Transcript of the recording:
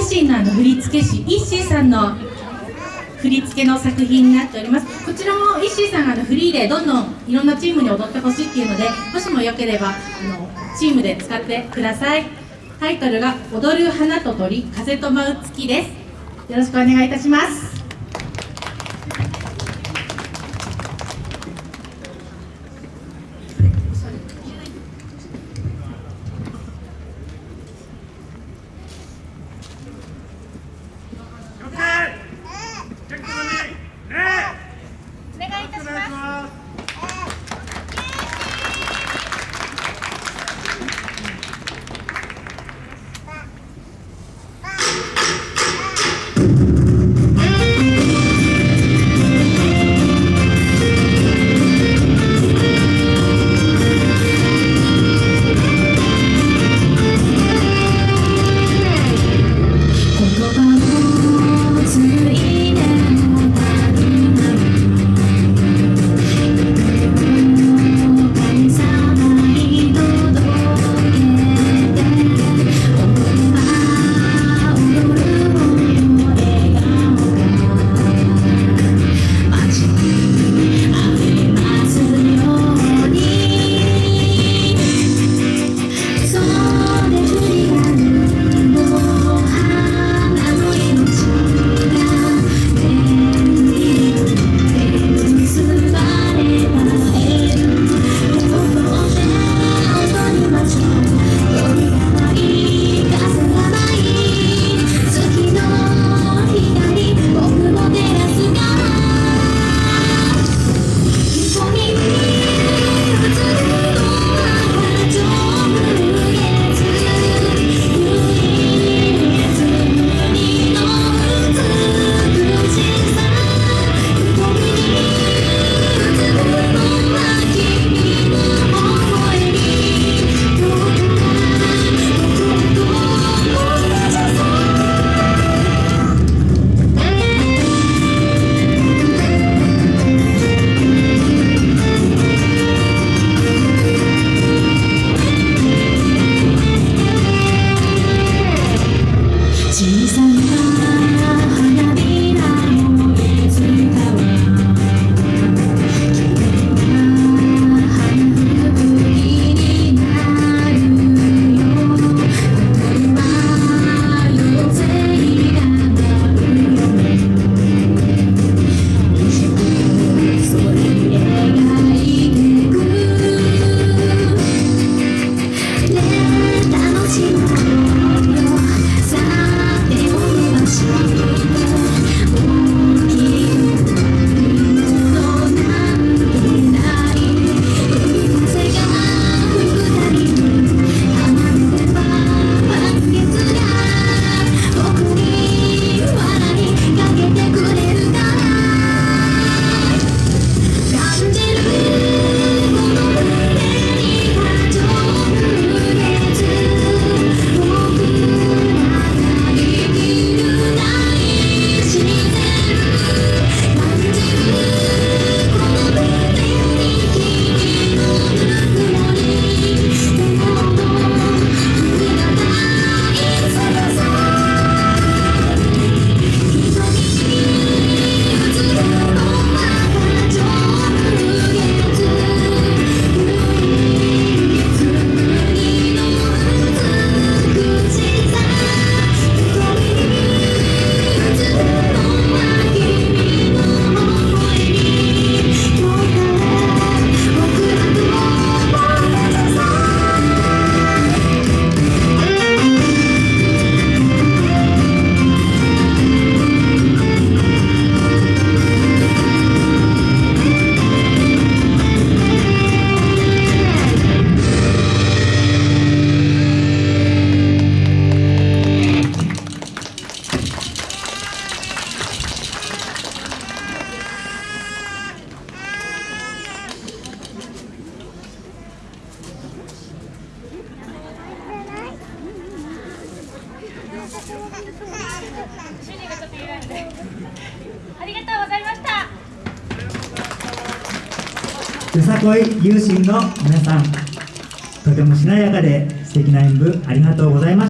ユシンのあの振付師イッシーさんの振り付けの作品になっております。こちらもイッシーさんがあのフリーでどんどんいろんなチームに踊ってほしいっていうのでもしもよければあのチームで使ってくださいタイトルが「踊る花と鳥風と舞う月」です。よろしくお願いいたします。十三主人がちょっと揺らいでありがとうございました。よさこい有心の皆さん。とてもしなやかで素敵な演舞ありがとうございました。